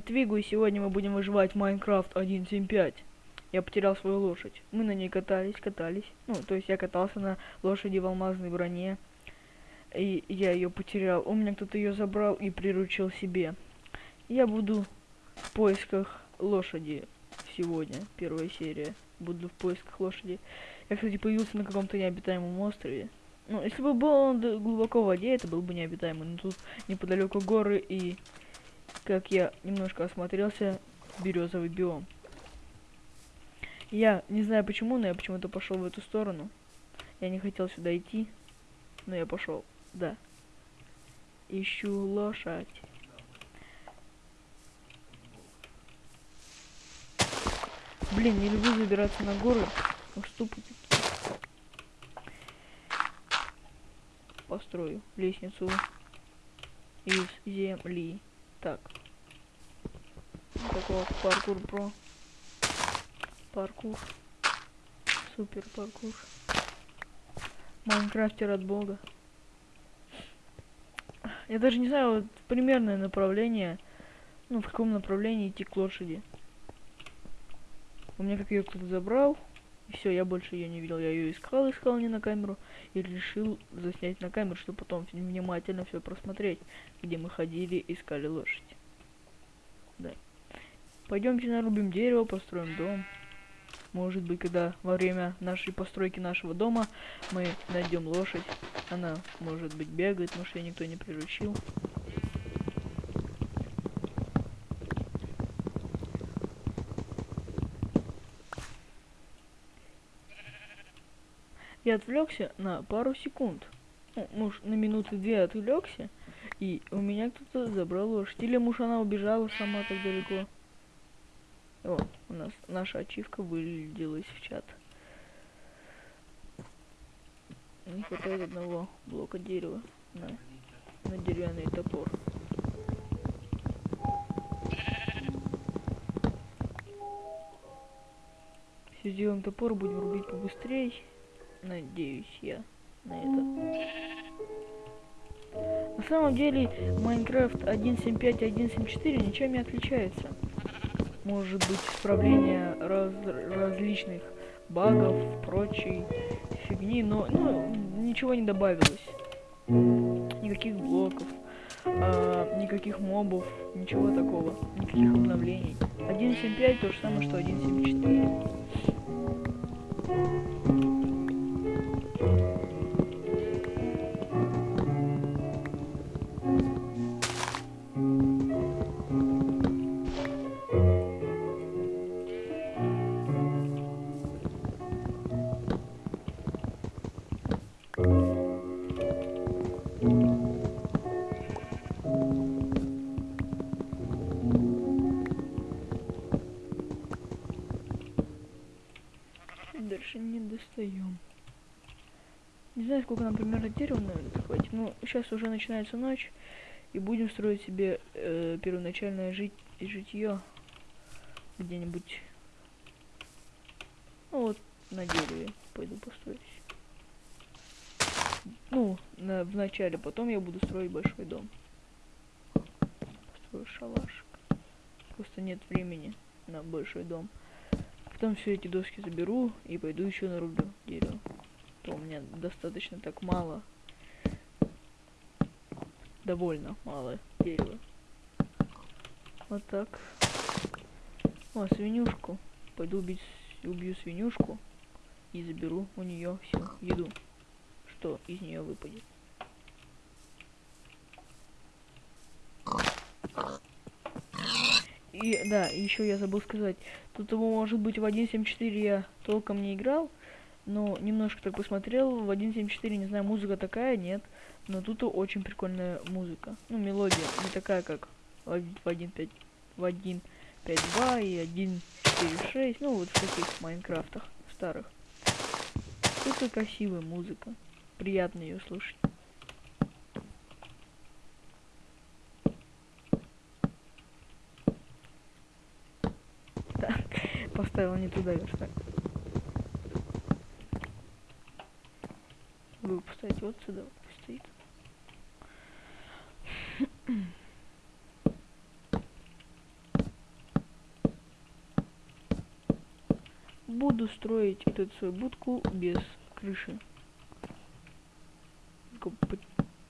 Твигу, и сегодня мы будем выживать в Майнкрафт 1.7.5. Я потерял свою лошадь. Мы на ней катались, катались. Ну, то есть я катался на лошади в алмазной броне. И я ее потерял. У меня кто-то ее забрал и приручил себе. Я буду в поисках лошади сегодня. Первая серия. Буду в поисках лошади. Я, кстати, появился на каком-то необитаемом острове. Ну, если бы был он глубоко в воде, это был бы необитаемый. Но тут неподалеку горы и как я немножко осмотрелся, березовый биом. Я не знаю почему, но я почему-то пошел в эту сторону. Я не хотел сюда идти, но я пошел. Да. Ищу лошадь. Блин, не люблю забираться на горы. Уступы Построю лестницу из земли. Так. Такого паркур про. Паркур. Супер паркур. Майнкрафтер от бога. Я даже не знаю вот, примерное направление. Ну, в каком направлении идти к лошади. У меня как ее кто-то забрал. И все, я больше ее не видел. Я ее искал, искал не на камеру. И решил заснять на камеру, чтобы потом внимательно все просмотреть. Где мы ходили, искали лошадь. Да. Пойдемте нарубим дерево, построим дом. Может быть, когда во время нашей постройки нашего дома мы найдем лошадь. Она, может быть, бегает, потому что ее никто не приручил. Я отвлекся на пару секунд. Ну, муж на минуты две отвлекся, и у меня кто-то забрал лошадь. Или муж она убежала сама так далеко. О, у нас наша ачивка вылилась в чат. Не хватает одного блока дерева на, на деревянный топор. Все сделаем топор, будем рубить побыстрее. Надеюсь я на это. На самом деле, Майнкрафт 1.7.5 и 1.7.4 ничем не отличается. Может быть, исправление раз, различных багов, прочей фигни, но ну, ничего не добавилось. Никаких блоков, а, никаких мобов, ничего такого, никаких обновлений. 1.7.5 то же самое, что 1.7.4. достаем. Не знаю, сколько нам примерно дерева надо хватит. Но сейчас уже начинается ночь. И будем строить себе э, первоначальное жить житье где-нибудь. Ну вот, на дереве пойду построюсь. Ну, на, в начале, потом я буду строить большой дом. Построю шалашик. Просто нет времени на большой дом. Потом все эти доски заберу и пойду еще нарублю дерево. То у меня достаточно так мало. Довольно мало дерева. Вот так. О, свинюшку. Пойду убить, убью свинюшку и заберу у нее всю еду, что из нее выпадет. И да, еще я забыл сказать, тут его может быть в 1.7.4 я толком не играл, но немножко так посмотрел, в 1.7.4, не знаю, музыка такая, нет, но тут очень прикольная музыка. Ну, мелодия, не такая, как в 1.5, в 1.5.2 и 1.4.6, ну, вот в таких Майнкрафтах старых. Это красивая музыка, приятно ее слушать. поставил не туда верстак. Буду поставить вот сюда, вот пусть стоит. Буду строить вот эту свою будку без крыши.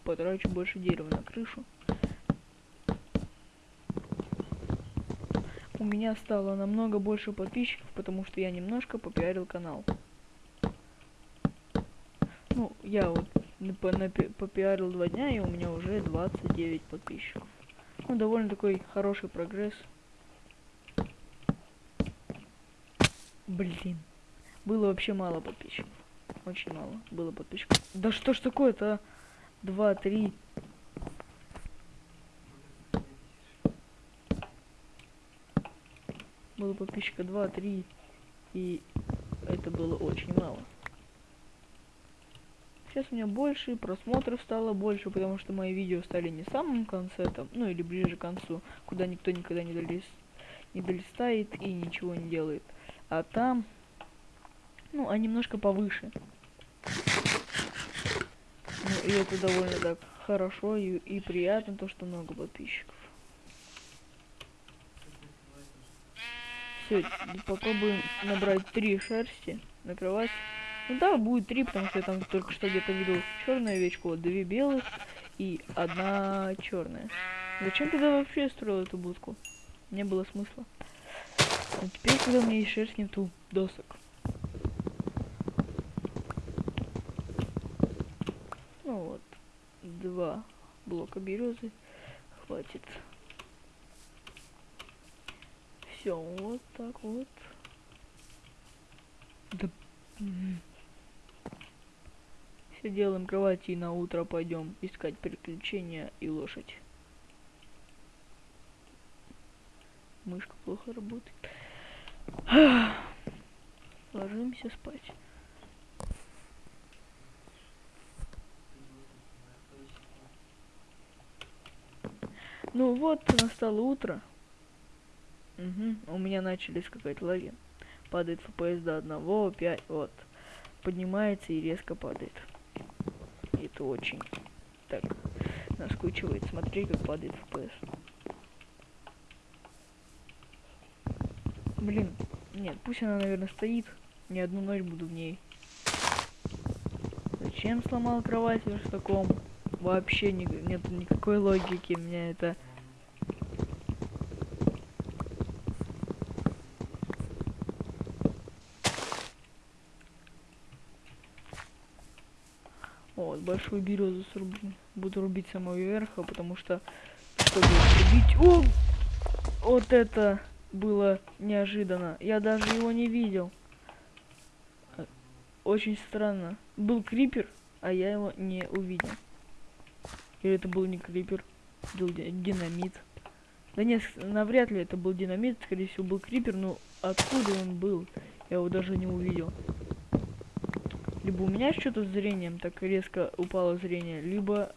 Потрачу больше дерева на крышу. У меня стало намного больше подписчиков, потому что я немножко попиарил канал. Ну, я вот попиарил два дня, и у меня уже 29 подписчиков. Ну, довольно такой хороший прогресс. Блин. Было вообще мало подписчиков. Очень мало было подписчиков. Да что ж такое-то, а? Два, три. Было подписчика два, три. И это было очень мало. Сейчас у меня больше, просмотров стало больше, потому что мои видео стали не в самом конце, там, ну или ближе к концу, куда никто никогда не, долез, не долистает и ничего не делает. А там, ну, а немножко повыше. Ну, и это довольно так хорошо и, и приятно, то, что много подписчиков. Все, попробуем набрать три шерсти на кровать. Ну да, будет три, потому что я там только что где-то видел черную овечку, вот две белых и одна черная. Зачем тогда вообще строил эту будку? Не было смысла. А теперь, когда у меня есть шерсть, нету досок. Ну вот, два блока березы хватит. Все, вот так вот. Да. Все делаем кровати и на утро пойдем искать приключения и лошадь. Мышка плохо работает. Ложимся спать. Ну вот, настало утро. Угу, у меня начали скакать лаги. Падает FPS до одного, 5, вот. Поднимается и резко падает. Это очень так наскучивает смотреть, как падает FPS. Блин, нет, пусть она, наверное, стоит. Не одну ночь буду в ней. Зачем сломал кровать в таком? Вообще ни, нет никакой логики. Меня это... Вот, большую березу срублю. Буду рубить самого верха, потому что, чтобы рубить... О! Вот это было неожиданно. Я даже его не видел. Очень странно. Был крипер, а я его не увидел. Или это был не крипер, был ди- динамит. Да нет, навряд ли это был динамит, скорее всего был крипер, но откуда он был, я его даже не увидел. Либо у меня что-то с зрением так резко упало зрение, либо...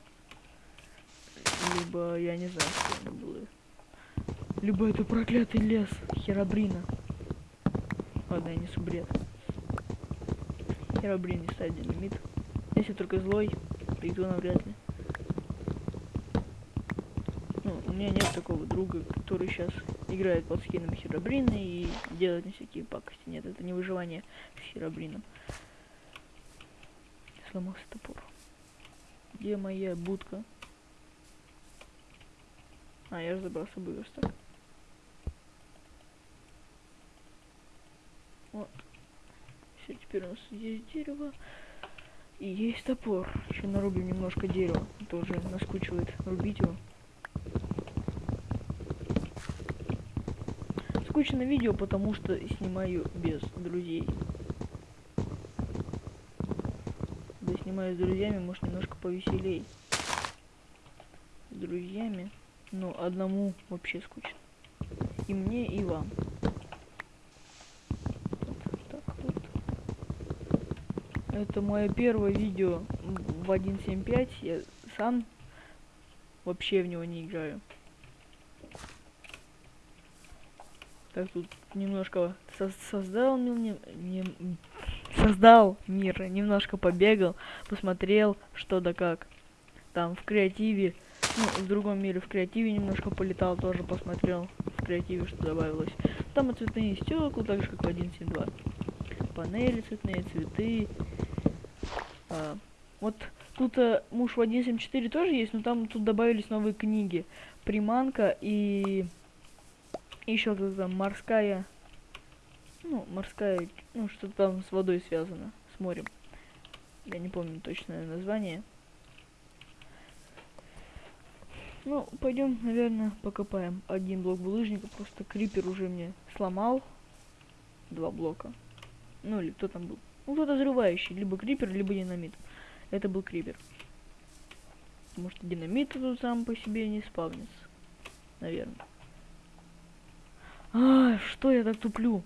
Либо я не знаю, что это было. Либо это проклятый лес Херабрина. Ладно, я несу бред. Херабрин не ставит динамит. Если только злой, то навряд ли. Ну, у меня нет такого друга, который сейчас играет под скином Херабрина и делает не всякие пакости. Нет, это не выживание с Херабрином. Сломался топор. Где моя будка? А, я же забрал с собой верстак. Вот. Все, теперь у нас есть дерево. И есть топор. Еще нарубим немножко дерева. Это уже наскучивает рубить его. Скучно видео, потому что снимаю без друзей. Когда снимаю с друзьями, может немножко повеселей. С друзьями. Ну, одному вообще скучно. И мне, и вам. Так вот. Это мое первое видео в 1.7.5. Я сам вообще в него не играю. Так, тут немножко со- создал мил- не- не- создал мир, немножко побегал, посмотрел, что да как. Там в креативе, ну, в другом мире в креативе немножко полетал, тоже посмотрел в креативе, что добавилось. Там и цветные стекла, так же как в 1.7.2. панели цветные, цветы. А, вот тут а, муж в 1.7.4 тоже есть, но там тут добавились новые книги. Приманка и еще как там морская, ну морская, ну что-то там с водой связано, с морем. Я не помню точное название. Ну, пойдем, наверное, покопаем. Один блок булыжника, просто крипер уже мне сломал. Два блока. Ну, или кто там был? Ну, кто-то взрывающий. Либо крипер, либо динамит. Это был крипер. Потому что динамит тут сам по себе не спавнится. Наверное. А, что я так туплю?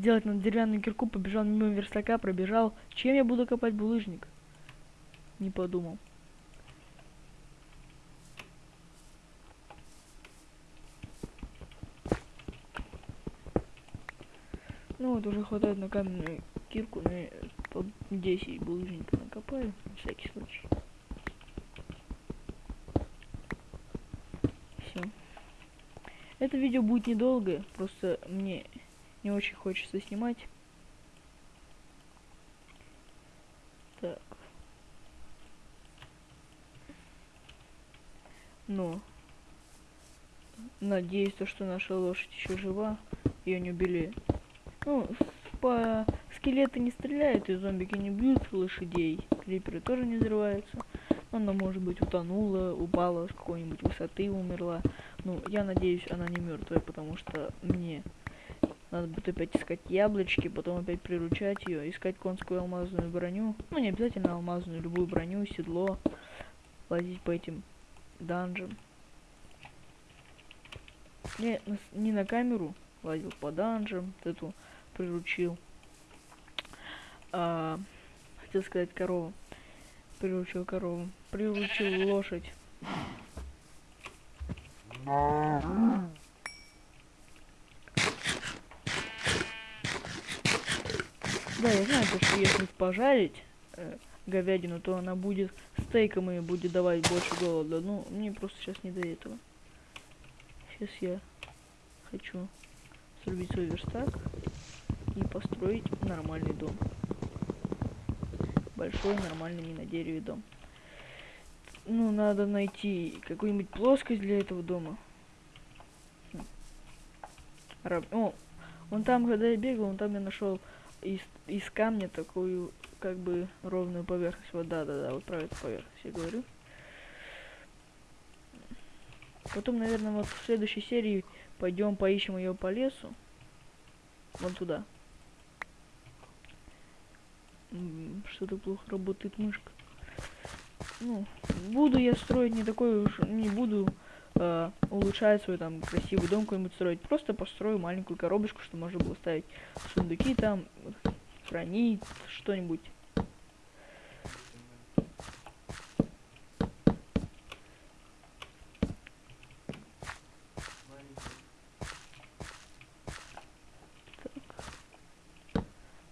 Делать на деревянную кирку, побежал мимо верстака, пробежал. Чем я буду копать булыжник? Не подумал. Ну вот уже хватает на каменную кирку, на по 10 булыжников накопаю, на всякий случай. Все. Это видео будет недолгое, просто мне не очень хочется снимать. Так. Но надеюсь, то, что наша лошадь еще жива, ее не убили. Ну, по скелеты не стреляют, и зомбики не бьют лошадей. Криперы тоже не взрываются. Она, может быть, утонула, упала с какой-нибудь высоты, умерла. Ну, я надеюсь, она не мертвая, потому что мне надо будет опять искать яблочки, потом опять приручать ее, искать конскую алмазную броню. Ну, не обязательно алмазную, любую броню, седло. Лазить по этим данжем. Не, не на камеру лазил по данжам, вот эту приручил. А, хотел сказать корову. Приручил корову. Приручил лошадь. Да, я знаю, что если пожарить э, говядину, то она будет стейком и будет давать больше голода. Ну, мне просто сейчас не до этого. Сейчас я хочу срубить свой верстак и построить нормальный дом. Большой, нормальный, не на дереве дом. Ну, надо найти какую-нибудь плоскость для этого дома. Хм. Раб... О, вон там, когда я бегал, вон там я нашел из, из камня такую как бы ровную поверхность. Вот да, да, да, вот про эту поверхность я говорю. Потом, наверное, вот в следующей серии пойдем поищем ее по лесу. Вон туда. Что-то плохо работает мышка. Ну, буду я строить не такой уж, не буду э, улучшать свой там красивый дом какой-нибудь строить. Просто построю маленькую коробочку, что можно было ставить сундуки там, хранить что-нибудь.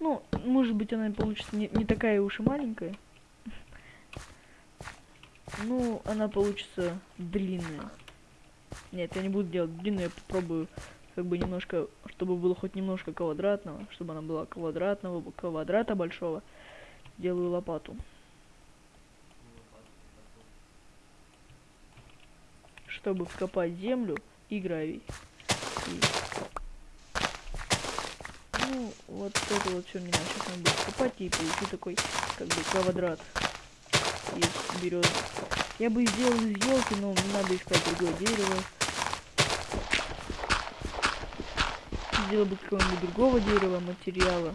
Ну, может быть, она получится не, не такая уж и маленькая. Ну, она получится длинная. Нет, я не буду делать длинную, я попробую как бы немножко, чтобы было хоть немножко квадратного, чтобы она была квадратного, квадрата большого. Делаю лопату. Чтобы вкопать землю и гравий. И... Ну, вот это вот все мне сейчас надо будет копать и получу такой, как бы, квадрат из березы. Я бы сделал из елки, но надо искать другое дерево. Сделал бы какого-нибудь другого дерева, материала.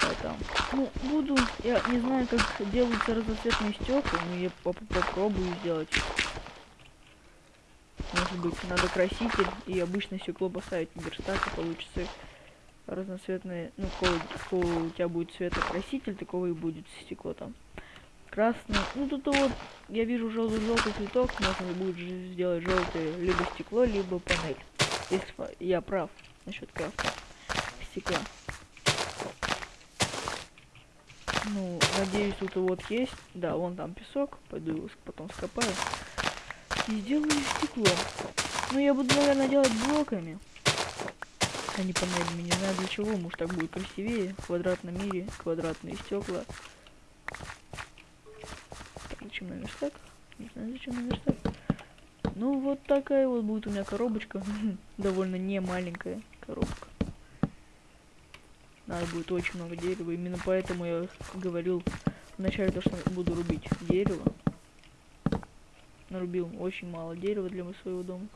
А там. Ну, буду. Я не знаю, как делаются разноцветные стекла, но я поп попробую сделать. Может быть, надо краситель и обычное стекло поставить в верстак, и получится разноцветные. Ну, какой, какой у тебя будет цветокраситель, такого и будет стекло там красный. Ну тут вот я вижу желтый желтый цветок, можно будет сделать желтое либо стекло, либо панель. Если я прав насчет крафта стекла. Ну, надеюсь, тут вот есть. Да, вон там песок. Пойду его потом скопаю. И сделаю стекло. Ну, я буду, наверное, делать блоками. не панелями. Не знаю для чего, может так будет красивее. В квадратном мире квадратные стекла. Так, зачем на верстак? Не знаю, зачем на верстак. Ну, вот такая вот будет у меня коробочка. Довольно не маленькая коробка. Надо будет очень много дерева. Именно поэтому я говорил вначале то, что буду рубить дерево. Нарубил очень мало дерева для своего дома.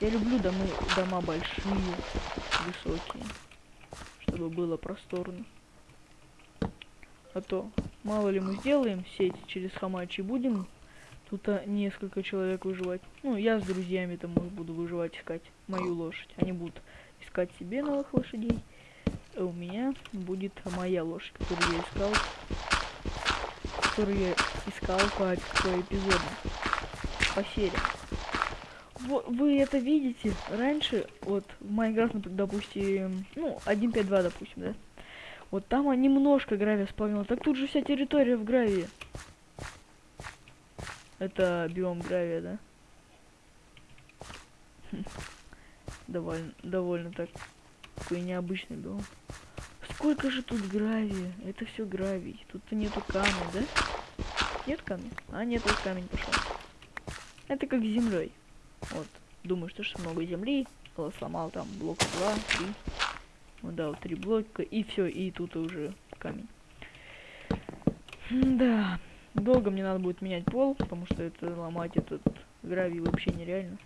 Я люблю дома, дома большие, высокие, чтобы было просторно. А то, мало ли мы сделаем сеть через хамачи, будем тут а, несколько человек выживать. Ну, я с друзьями там буду выживать, искать мою лошадь. Они будут искать себе новых лошадей. А у меня будет моя лошадь, которую я искал. Которую я искал по, по эпизоду. По серии вы это видите? Раньше, вот, в Майнкрафт, допустим, ну, 1.5.2, допустим, да? Вот там немножко гравия спавнила. Так тут же вся территория в гравии. Это биом гравия, да? довольно, довольно так. Такой необычный биом. Сколько же тут гравия? Это все гравий. Тут-то нету камня, да? Нет камня? А, нет, вот камень пошел. Это как с землей. Вот. Думаю, что, что много земли. Сломал там блок 2, 3. Ну да, вот три блока. И все, и тут уже камень. Да. Долго мне надо будет менять пол, потому что это ломать этот гравий вообще нереально.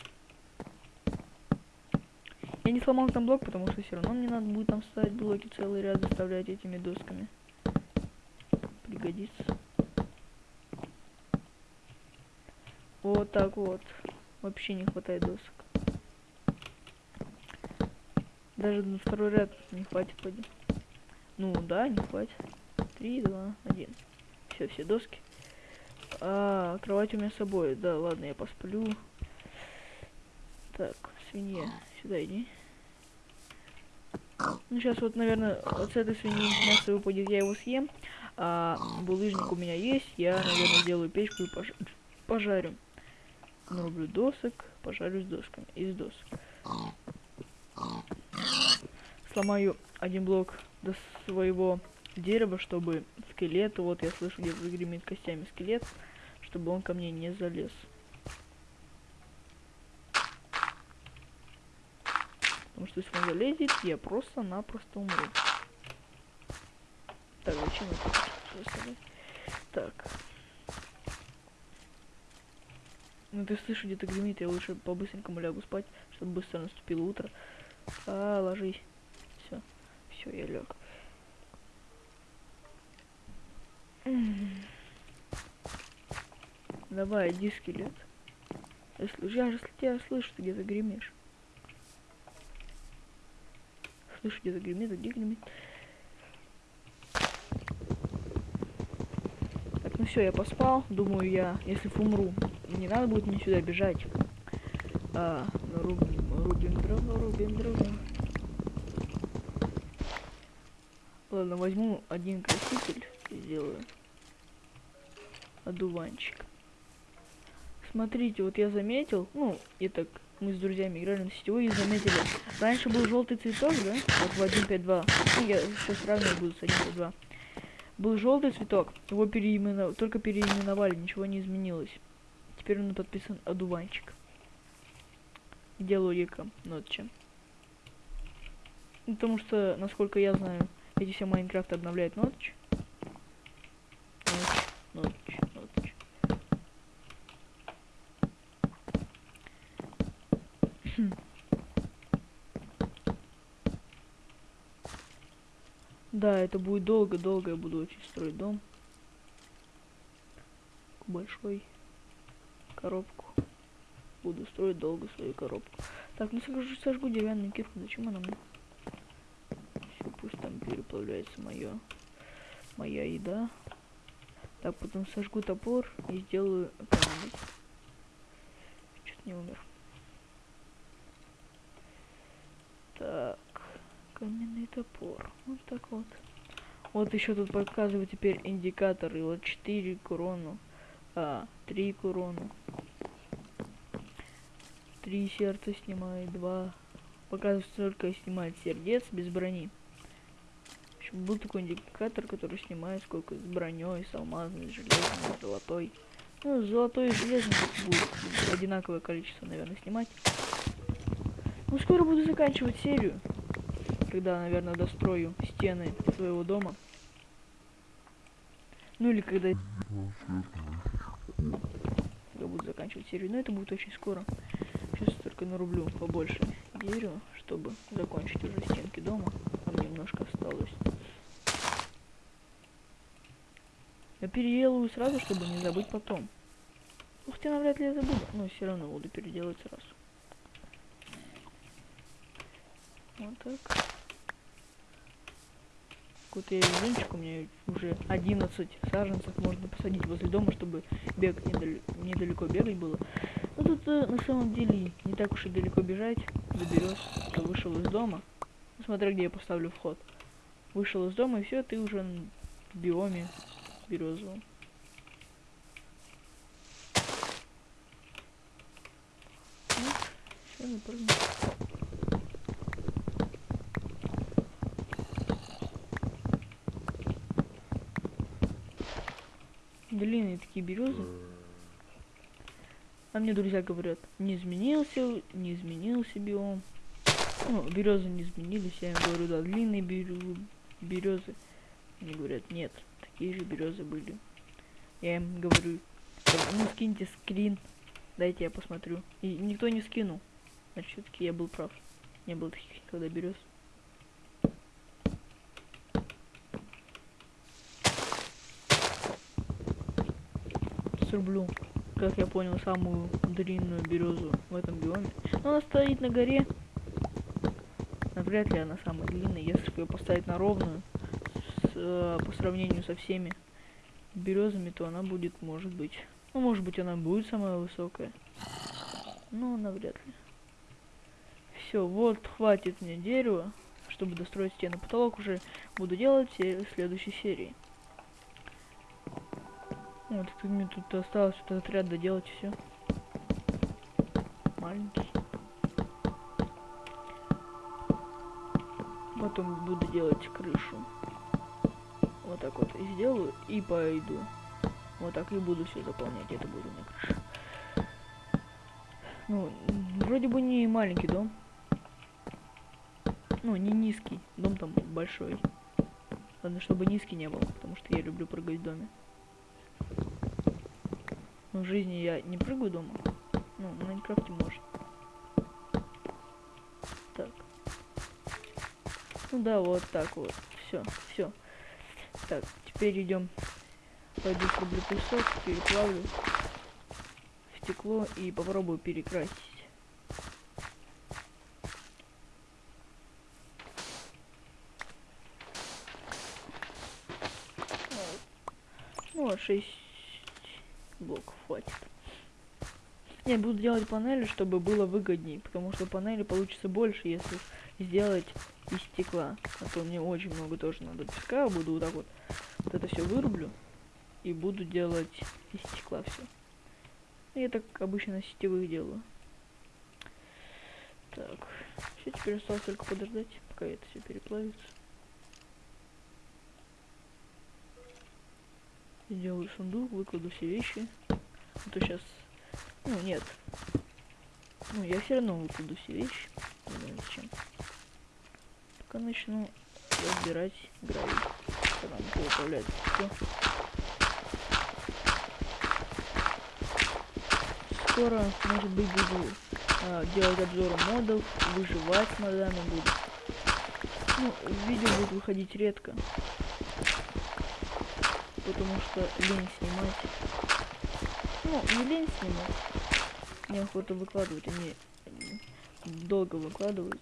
Я не сломал там блок, потому что все равно мне надо будет там ставить блоки целый ряд, заставлять этими досками. Пригодится. Вот так вот. Вообще не хватает досок. Даже на второй ряд не хватит, пойдем. Ну да, не хватит. Три, два, один. Все, все доски. А, кровать у меня с собой. Да, ладно, я посплю. Так, свинья, сюда иди. Ну, сейчас вот, наверное, вот с этой свиньи мясо выпадет, я его съем. А булыжник у меня есть, я, наверное, сделаю печку и пож пожарю нарублю досок, пожарю с досками, из досок. Сломаю один блок до своего дерева, чтобы скелет, вот я слышу, где загремит костями скелет, чтобы он ко мне не залез. Потому что если он залезет, я просто-напросто умру. Так, зачем это? Так. Ну ты слышишь, где-то гремит, я лучше по-быстренькому лягу спать, чтобы быстро наступило утро. А, ложись. Все. Все, я лег. Давай, иди, скелет. Если, я же тебя слышу, ты где-то гремишь. Слышу, где-то гремит, а где гремит. Так, ну все, я поспал. Думаю, я, если умру, не надо будет мне сюда бежать. А, рубим, рубим дрова, рубим дрова. Ладно, возьму один краситель и сделаю одуванчик. Смотрите, вот я заметил, ну, и так мы с друзьями играли на сетевой и заметили. Раньше был желтый цветок, да? Вот в 1.5.2. Ну, я сейчас сравнивать буду с 1.5.2. Был желтый цветок, его переименовали, только переименовали, ничего не изменилось. Теперь он подписан одуванчик. Где логика? Ну, потому что, насколько я знаю, эти все Майнкрафт обновляют нотч. Да, это будет долго-долго, я буду очень строить дом. Большой коробку. Буду строить долго свою коробку. Так, ну сожгу, сожгу деревянную кирку. Зачем она мне? Все, пусть там переплавляется мое, моя еда. Так, потом сожгу топор и сделаю камень. Что-то не умер. Так, каменный топор. Вот так вот. Вот еще тут показывает теперь индикатор. И вот 4 крону. А, три курону. Три сердца снимаю, два. показывает только снимает сердец без брони. Еще был такой индикатор, который снимает сколько с броней, с алмазной, с железной, с золотой. Ну, золотой и железный будет одинаковое количество, наверное, снимать. Ну, скоро буду заканчивать серию. Когда, наверное, дострою стены своего дома. Ну или когда... Когда буду заканчивать серию. Но это будет очень скоро. Сейчас только нарублю побольше дерева, чтобы закончить уже стенки дома. Там немножко осталось. Я переделаю сразу, чтобы не забыть потом. Ух ты, навряд ли я забуду. Но все равно буду переделать сразу. Вот так. Какой-то я везунчик, у меня уже 11 саженцев можно посадить возле дома, чтобы бегать недаль... недалеко бегать было. Но тут э, на самом деле не так уж и далеко бежать. Доберешь, что вышел из дома. Ну, смотря где я поставлю вход. Вышел из дома и все, ты уже в биоме березовом. Ну, все, напрыгну. Длинные такие березы. А мне друзья говорят, не изменился, не изменился биом. Ну, березы не изменились, я им говорю, да, длинные березы. Они говорят, нет, такие же березы были. Я им говорю, ну скиньте скрин, дайте я посмотрю. И никто не скинул. Значит, все-таки я был прав. Не было таких никогда берез. Срублю, как я понял, самую длинную березу в этом биоме. Но она стоит на горе. Навряд ли она самая длинная, если ее поставить на ровную, с, э, по сравнению со всеми березами, то она будет, может быть, ну, может быть, она будет самая высокая. Но навряд ли. Все, вот, хватит мне дерева, чтобы достроить стену. Потолок уже буду делать в следующей серии. Вот, мне тут осталось этот ряд доделать все. Маленький. Потом буду делать крышу. Вот так вот и сделаю и пойду. Вот так и буду все заполнять. Это будет у меня крыша. Ну, вроде бы не маленький дом. Ну, не низкий. Дом там большой. Ладно, чтобы низкий не был, потому что я люблю прыгать в доме. Но в жизни я не прыгаю дома. Ну, в Майнкрафте может. Так. Ну да, вот так вот. Все, все. Так, теперь идем. Пойду срублю песок, переплавлю в стекло и попробую перекрасить. Ну, а 6 блоков хватит. Я буду делать панели, чтобы было выгоднее, потому что панели получится больше, если сделать из стекла. А то мне очень много тоже надо песка, буду вот так вот, вот это все вырублю и буду делать из стекла все. Я так обычно сетевых делаю. Так, все, теперь осталось только подождать, пока это все переплавится. Сделаю сундук, выкладу все вещи. А то сейчас... Ну, нет. Ну, я все равно выкладу все вещи. Не знаю зачем. Пока начну разбирать гравий. Когда он управляет все. Скоро, может быть, буду а, делать обзоры модов, выживать модами буду. Ну, видео будут выходить редко потому что лень снимать. Ну, не лень снимать. Мне охота выкладывать, они долго выкладываются.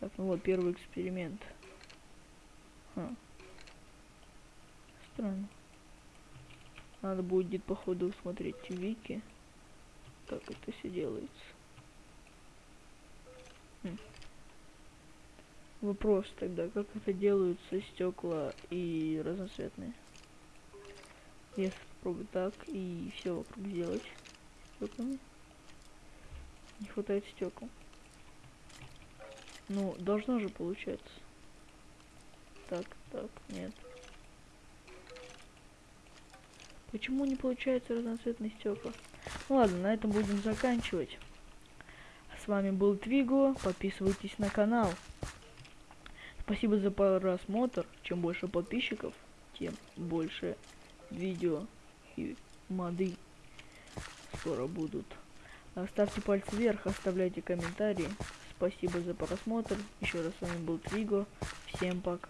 Так, ну вот первый эксперимент. Ха. Странно. Надо будет, походу, смотреть вики, как это все делается. Хм. Вопрос тогда, как это делаются стекла и разноцветные. Если попробую так и все вокруг сделать стеклами. Не хватает стекол. Ну, должно же получаться. Так, так, нет. Почему не получается разноцветные стекла? Ну ладно, на этом будем заканчивать. С вами был Твиго. Подписывайтесь на канал. Спасибо за просмотр. Чем больше подписчиков, тем больше видео и моды скоро будут. Ставьте пальцы вверх, оставляйте комментарии. Спасибо за просмотр. Еще раз с вами был Твиго. Всем пока.